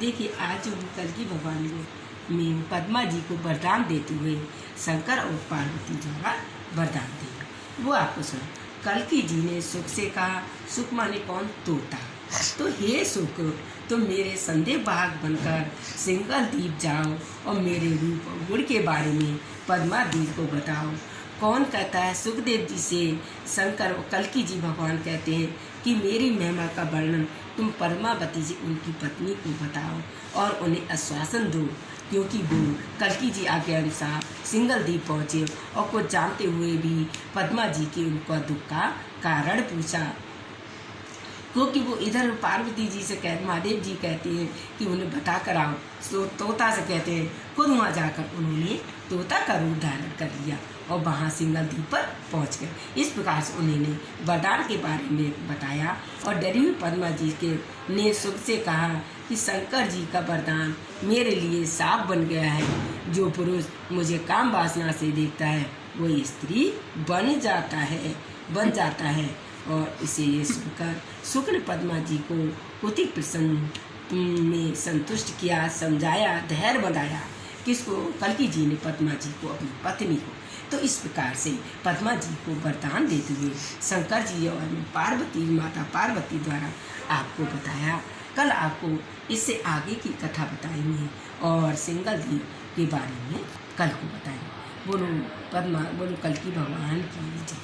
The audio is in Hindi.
देखिए, आज हम कल की भगवान को में पद्मा जी को वरदान देते हुए शंकर और पार्वती द्वारा वरदान दिए वो आपको सुनो कल की जी ने सुख से कहा, सुख माने कौन? तोता। तो हे सुख, तुम मेरे संदेह बाग बनकर सिंगल द्वीप जाओ और मेरे रूप और गुण के बारे में पद्मा देवी को बताओ। कौन कहता है? सुखदेव जी से शंकर कलकी जी भगवान कहते हैं कि मेरी महिमा का वर्णन तुम परमावती जी, उनकी पत्नी को बताओ और उन्हें आश्वासन दो। क्योंकि वो कलकी जी आगे अनुसार सिंगल द्वीप पहुँचे और कुछ जानते हुए भी पद्मा जी के उनका दुख का कारण पूछा। क्योंकि वो इधर पार्वती जी से कह, महादेव जी कहते हैं कि उन्हें बता कर आओ। तो तोता से कहते हैं, खुद वहाँ जाकर उन्होंने तोता का रूप धारण कर लिया और वहाँ सिंगल द्वीप पर पहुँच गए। इस प्रकार से उन्होंने वरदान के बारे में बताया और डरी हुई पद्मा जी के, ने सुख से कहा कि, शंकर जी का वरदान मेरे लिए साफ़ बन गया है। जो पुरुष मुझे काम वासना से देखता है वो स्त्री बन जाता है, बन जाता है। और इसे ये सुनकर शुक्र पद्मा जी को उति प्रसन्न में संतुष्ट किया, समझाया, धैर्य बनाया किसको? कलकी जी ने पद्मा जी को अपनी पत्नी को। तो इस प्रकार से पद्मा जी को वरदान देते हुए शंकर जी और पार्वती, माता पार्वती द्वारा आपको बताया। कल आपको इससे आगे की कथा बताएँगे और सिंगल जी के बारे में कल को बताएँगे। बोलो पद्मा, बोलो कल की भगवान की